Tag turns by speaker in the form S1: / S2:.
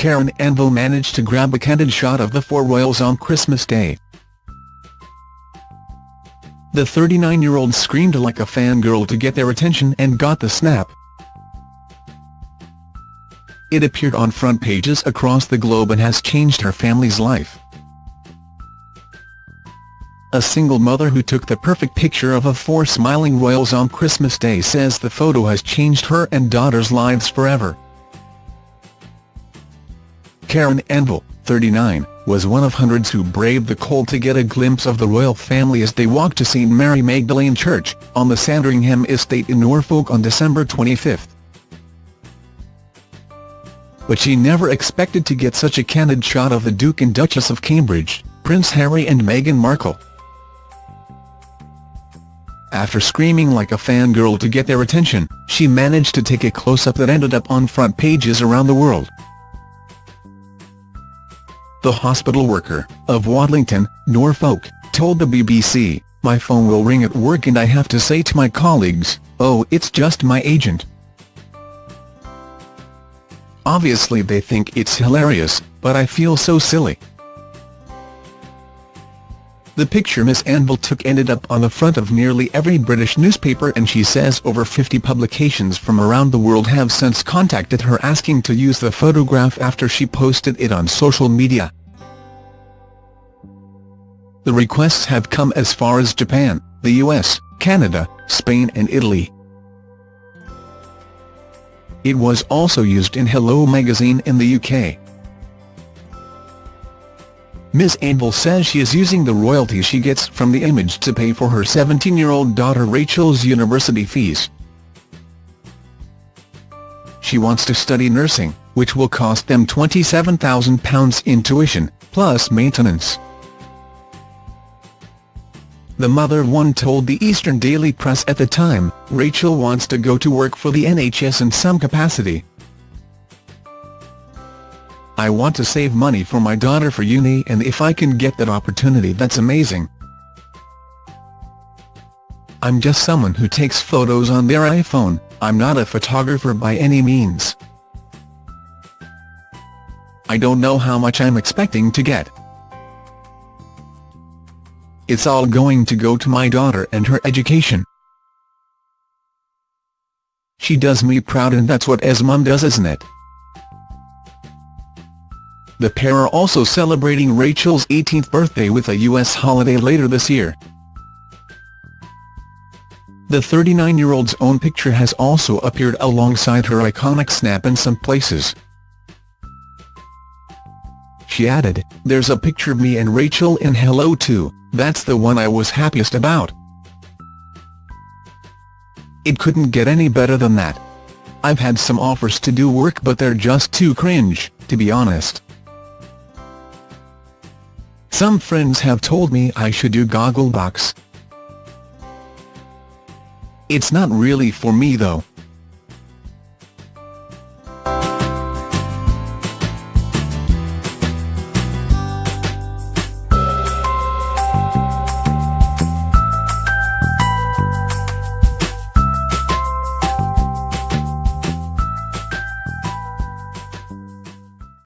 S1: Karen Anvil managed to grab a candid shot of the four royals on Christmas Day. The 39-year-old screamed like a fangirl to get their attention and got the snap. It appeared on front pages across the globe and has changed her family's life. A single mother who took the perfect picture of a four smiling royals on Christmas Day says the photo has changed her and daughter's lives forever. Karen Anvil, 39, was one of hundreds who braved the cold to get a glimpse of the royal family as they walked to St Mary Magdalene Church, on the Sandringham estate in Norfolk on December 25. But she never expected to get such a candid shot of the Duke and Duchess of Cambridge, Prince Harry and Meghan Markle. After screaming like a fangirl to get their attention, she managed to take a close-up that ended up on front pages around the world. The hospital worker, of Watlington, Norfolk, told the BBC, My phone will ring at work and I have to say to my colleagues, oh it's just my agent. Obviously they think it's hilarious, but I feel so silly. The picture Miss Anvil took ended up on the front of nearly every British newspaper and she says over 50 publications from around the world have since contacted her asking to use the photograph after she posted it on social media. The requests have come as far as Japan, the US, Canada, Spain and Italy. It was also used in Hello magazine in the UK. Ms Anvil says she is using the royalties she gets from the image to pay for her 17-year-old daughter Rachel's university fees. She wants to study nursing, which will cost them £27,000 in tuition, plus maintenance. The mother one told the Eastern Daily Press at the time, Rachel wants to go to work for the NHS in some capacity, I want to save money for my daughter for uni and if I can get that opportunity that's amazing. I'm just someone who takes photos on their iPhone, I'm not a photographer by any means. I don't know how much I'm expecting to get. It's all going to go to my daughter and her education. She does me proud and that's what as mum does isn't it? The pair are also celebrating Rachel's 18th birthday with a US holiday later this year. The 39-year-old's own picture has also appeared alongside her iconic snap in some places. She added, there's a picture of me and Rachel in Hello too, that's the one I was happiest about. It couldn't get any better than that. I've had some offers to do work but they're just too cringe, to be honest. Some friends have told me I should do Gogglebox. It's not really for me though.